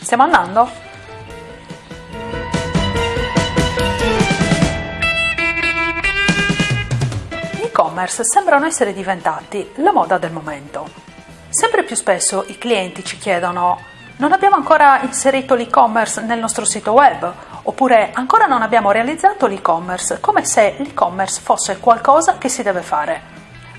Stiamo andando? Gli e-commerce sembrano essere diventati la moda del momento. Sempre più spesso i clienti ci chiedono non abbiamo ancora inserito l'e-commerce nel nostro sito web oppure ancora non abbiamo realizzato l'e-commerce, come se l'e-commerce fosse qualcosa che si deve fare.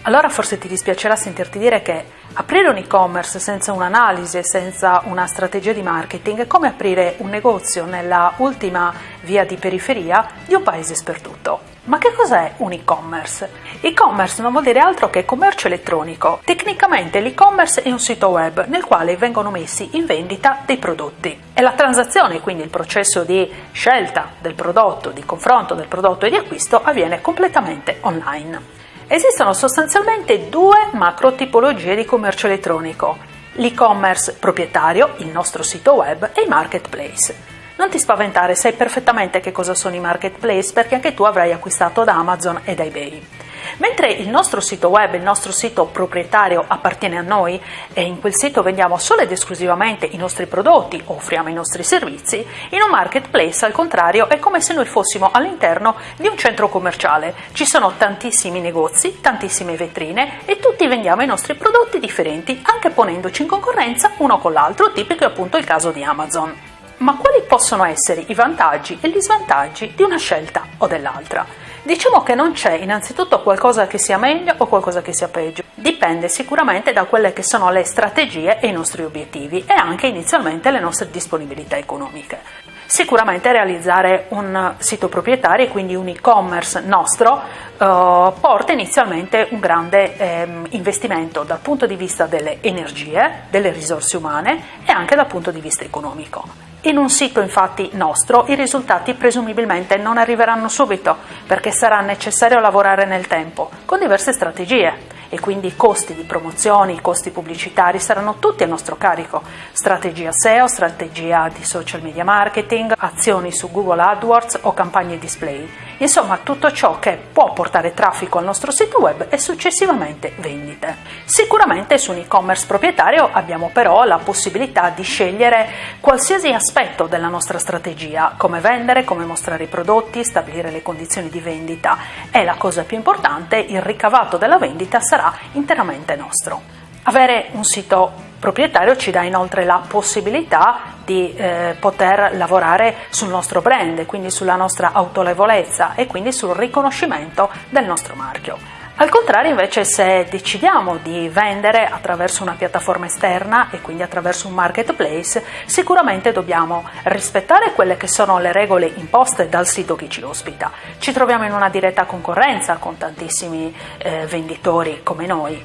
Allora forse ti dispiacerà sentirti dire che aprire un e-commerce senza un'analisi e senza una strategia di marketing è come aprire un negozio nella ultima via di periferia di un paese sperduto. Ma che cos'è un e-commerce? E-commerce non vuol dire altro che commercio elettronico. Tecnicamente l'e-commerce è un sito web nel quale vengono messi in vendita dei prodotti. E la transazione, quindi il processo di scelta del prodotto, di confronto del prodotto e di acquisto avviene completamente online. Esistono sostanzialmente due macro tipologie di commercio elettronico, l'e-commerce proprietario, il nostro sito web, e i marketplace. Non ti spaventare, sai perfettamente che cosa sono i marketplace perché anche tu avrai acquistato da Amazon e da eBay. Mentre il nostro sito web, il nostro sito proprietario appartiene a noi e in quel sito vendiamo solo ed esclusivamente i nostri prodotti offriamo i nostri servizi, in un marketplace al contrario è come se noi fossimo all'interno di un centro commerciale. Ci sono tantissimi negozi, tantissime vetrine e tutti vendiamo i nostri prodotti differenti anche ponendoci in concorrenza uno con l'altro, tipico è appunto il caso di Amazon. Ma quali possono essere i vantaggi e gli svantaggi di una scelta o dell'altra? Diciamo che non c'è innanzitutto qualcosa che sia meglio o qualcosa che sia peggio, dipende sicuramente da quelle che sono le strategie e i nostri obiettivi e anche inizialmente le nostre disponibilità economiche. Sicuramente realizzare un sito proprietario, quindi un e-commerce nostro, eh, porta inizialmente un grande eh, investimento dal punto di vista delle energie, delle risorse umane e anche dal punto di vista economico. In un sito infatti nostro i risultati presumibilmente non arriveranno subito perché sarà necessario lavorare nel tempo con diverse strategie e quindi i costi di promozioni, i costi pubblicitari saranno tutti a nostro carico. Strategia SEO, strategia di social media marketing, azioni su Google AdWords o campagne display. Insomma, tutto ciò che può portare traffico al nostro sito web e successivamente vendite. Sicuramente su un e-commerce proprietario abbiamo però la possibilità di scegliere qualsiasi aspetto della nostra strategia, come vendere, come mostrare i prodotti, stabilire le condizioni di vendita e la cosa più importante, il ricavato della vendita sarà interamente nostro. Avere un sito proprietario ci dà inoltre la possibilità di eh, poter lavorare sul nostro brand, quindi sulla nostra autorevolezza e quindi sul riconoscimento del nostro marchio. Al contrario invece se decidiamo di vendere attraverso una piattaforma esterna e quindi attraverso un marketplace, sicuramente dobbiamo rispettare quelle che sono le regole imposte dal sito che ci ospita. Ci troviamo in una diretta concorrenza con tantissimi eh, venditori come noi,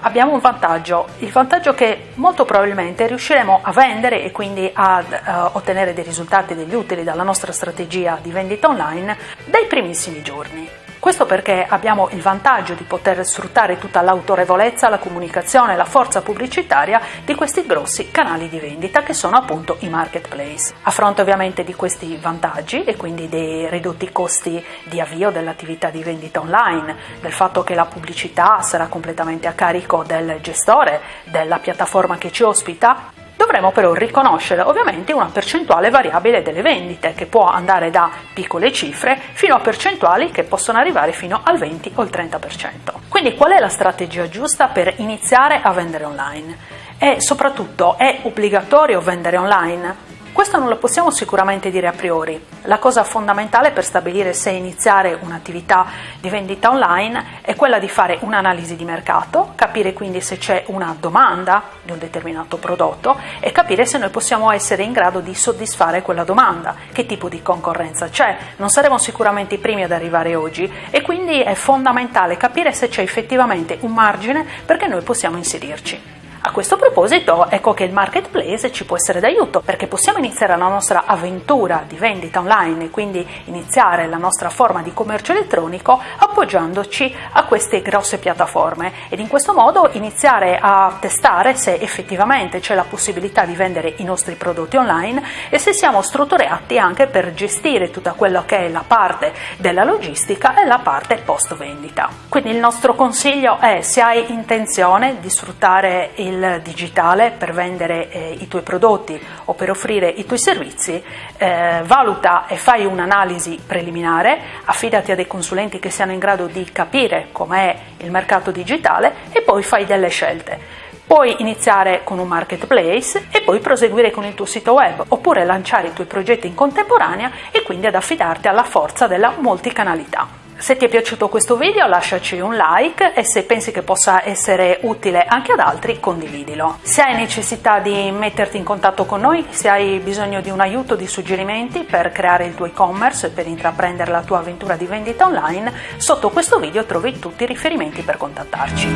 abbiamo un vantaggio, il vantaggio che molto probabilmente riusciremo a vendere e quindi a uh, ottenere dei risultati, degli utili dalla nostra strategia di vendita online dai primissimi giorni. Questo perché abbiamo il vantaggio di poter sfruttare tutta l'autorevolezza, la comunicazione, la forza pubblicitaria di questi grossi canali di vendita che sono appunto i marketplace. A fronte ovviamente di questi vantaggi e quindi dei ridotti costi di avvio dell'attività di vendita online, del fatto che la pubblicità sarà completamente a carico del gestore della piattaforma che ci ospita, Dovremo però riconoscere ovviamente una percentuale variabile delle vendite che può andare da piccole cifre fino a percentuali che possono arrivare fino al 20 o il 30%. Quindi qual è la strategia giusta per iniziare a vendere online? E soprattutto è obbligatorio vendere online? Questo non lo possiamo sicuramente dire a priori. La cosa fondamentale per stabilire se iniziare un'attività di vendita online è quella di fare un'analisi di mercato, capire quindi se c'è una domanda di un determinato prodotto e capire se noi possiamo essere in grado di soddisfare quella domanda, che tipo di concorrenza c'è. Non saremo sicuramente i primi ad arrivare oggi e quindi è fondamentale capire se c'è effettivamente un margine perché noi possiamo inserirci. A questo proposito, ecco che il marketplace ci può essere d'aiuto perché possiamo iniziare la nostra avventura di vendita online e quindi iniziare la nostra forma di commercio elettronico appoggiandoci a queste grosse piattaforme ed in questo modo iniziare a testare se effettivamente c'è la possibilità di vendere i nostri prodotti online e se siamo strutturati anche per gestire tutta quella che è la parte della logistica e la parte post vendita. Quindi il nostro consiglio è se hai intenzione di sfruttare i il digitale per vendere eh, i tuoi prodotti o per offrire i tuoi servizi, eh, valuta e fai un'analisi preliminare, affidati a dei consulenti che siano in grado di capire com'è il mercato digitale e poi fai delle scelte. Puoi iniziare con un marketplace e poi proseguire con il tuo sito web, oppure lanciare i tuoi progetti in contemporanea e quindi ad affidarti alla forza della multicanalità. Se ti è piaciuto questo video lasciaci un like e se pensi che possa essere utile anche ad altri condividilo. Se hai necessità di metterti in contatto con noi, se hai bisogno di un aiuto, di suggerimenti per creare il tuo e-commerce e per intraprendere la tua avventura di vendita online, sotto questo video trovi tutti i riferimenti per contattarci.